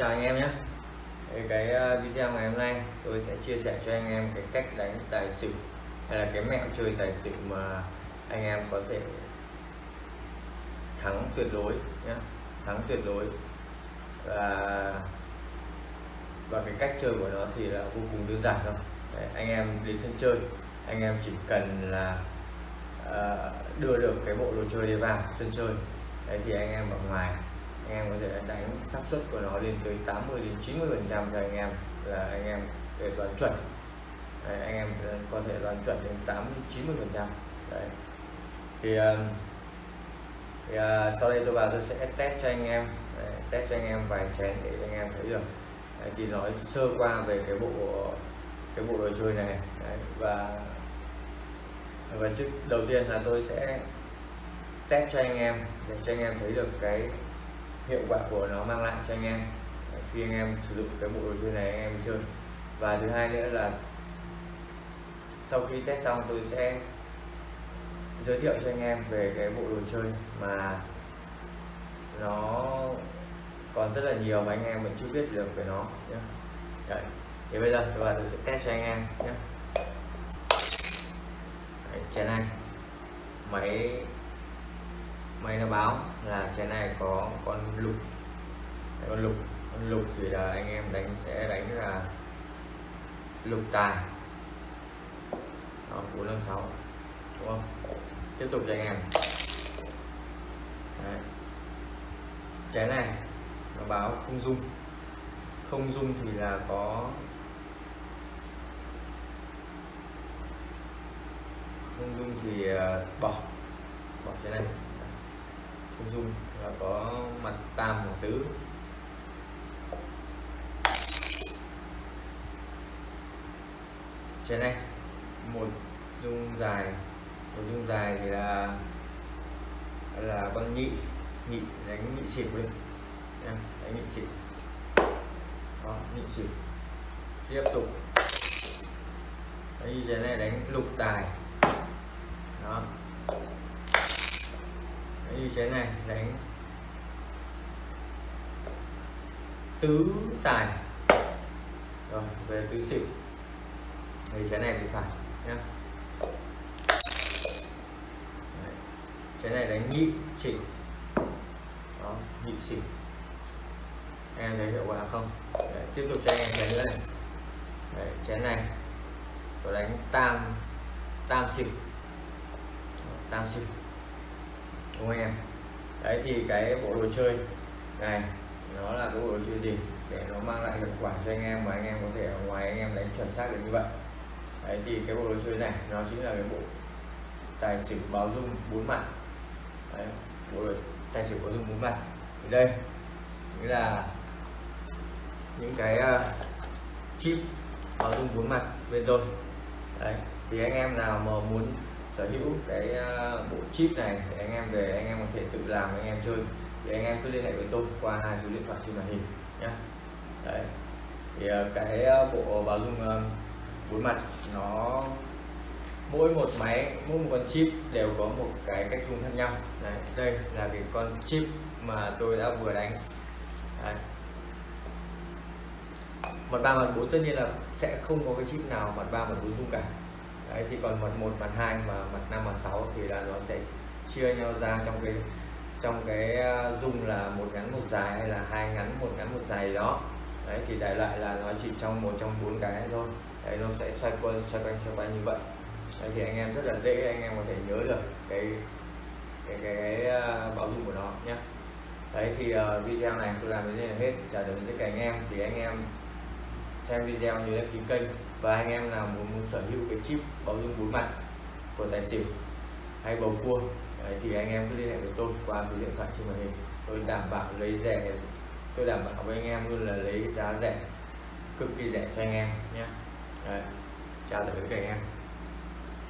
chào anh em nhé. Cái ờ, video ngày hôm nay tôi sẽ chia sẻ cho anh em cái cách đánh tài xỉu hay là cái mẹo chơi tài xỉu mà anh em có thể thắng tuyệt đối nhé. Thắng tuyệt đối. Và và cái cách chơi của nó thì là vô cùng đơn giản thôi. Đấy, anh em đến sân chơi anh em chỉ cần là uh, đưa được cái bộ đồ chơi đi vào sân chơi. Đấy thì anh em ở ngoài anh em có thể đánh xác suất của nó lên tới 80 đến 90 phần trăm cho anh em là anh em để đoán chuẩn. Đấy, anh em có thể đoán chuẩn đến 80 90 phần trăm. Đấy. Thì, ờ, thì à, sau đây tôi vào tôi sẽ test cho anh em. Đấy, test cho anh em vài chén để anh em thấy được. Đấy, thì nói sơ qua về cái bộ cái bộ đồ chơi này. Đấy, và và trước đầu tiên là tôi sẽ test cho anh em để cho anh em thấy được cái hiệu quả của nó mang lại cho anh em. Khi anh em sử dụng cái bộ đồ chơi này anh em chơi. Và thứ hai nữa là sau khi test xong tôi sẽ giới thiệu cho anh em về cái bộ đồ chơi mà nó còn rất là nhiều mà anh em vẫn chưa biết được về nó nhé. Đấy. thì bây giờ tôi, tôi sẽ test cho anh em nhé. Đấy, chén này máy máy nó báo là trái này có con lục. Con lục. Con lục thì là anh em đánh, sẽ đánh là lục tài. Bốn năm sáu, đúng không? Tiếp tục cho anh em. Đấy. trái này, nó báo không dung. Không dung thì là có không dung thì à, bỏ. Bỏ cái này không dung là có mặt tam hoàng tứ. Trên này một dung dài, một dung dài thì là là con nhị nhị, đánh nhị xỉu lên đánh nhị xỉu. Đó, nhị xỉu. Tiếp tục. Đấy, như này, đánh lục tài. Đó như thế này đánh tứ tài. Rồi về tứ xỉu. Thì trái này bị phải nhá. Trái này đánh nhị xỉu. Đó nhị xỉu. Em thấy hiệu quả không? Đấy, tiếp tục cho em chén nữa này Đấy, chén này có đánh tam tam xỉu. Tam xỉu đúng không anh em? Đấy thì cái bộ đồ chơi này nó là cái bộ đồ chơi gì? Để nó mang lại hiệu quả cho anh em và anh em có thể ở ngoài anh em đánh chuẩn xác được như vậy. Đấy thì cái bộ đồ chơi này nó chính là cái bộ tài xỉu báo dung bốn mặt. Đấy, bộ đồ tài xỉu báo dung bốn mặt. Thì đây chính là những cái uh, chip báo dung bốn mặt bên tôi. Đấy thì anh em nào mà muốn sở hữu cái à, bộ chip này để anh em về anh em có thể tự làm anh em chơi. Thì anh em cứ liên hệ với tôi qua hai số điện thoại trên màn hình nhé đấy. Thì à, cái à, bộ báo dung bốn mặt nó mỗi một máy mỗi một con chip đều có một cái cách dùng khác nhau. Đấy, đây là cái con chip mà tôi đã vừa đánh. Đấy. mặt ba mặt bốn tất nhiên là sẽ không có cái chip nào mặt ba mặt bốn dung cả đấy thì còn mặt một mặt hai mà mặt năm mặt sáu thì là nó sẽ chia nhau ra trong cái trong cái à, dung là một ngắn một dài hay là hai ngắn một ngắn một dài đó. Đấy thì đại loại là nó chỉ trong một trong bốn cái thôi. Đấy nó sẽ xoay quanh xoay quanh xoay quanh như vậy. Đấy thì anh em rất là dễ anh em có thể nhớ được cái cái cái, cái báo dung của nó nhé. Đấy thì uh, video này tôi làm đến đây là hết. Chào đến tất cả anh em. Thì anh em xem video nhớ đăng ký kênh và anh em nào muốn, muốn sở hữu cái chip báo dung bốn mặt của tài xỉu hay bầu cua Đấy, thì anh em cứ liên hệ với tôi qua số điện thoại trên màn hình. Tôi đảm bảo lấy rẻ tôi đảm bảo với anh em luôn là lấy giá rẻ cực kỳ rẻ cho anh em nhé. Chào tạm biệt cả anh em.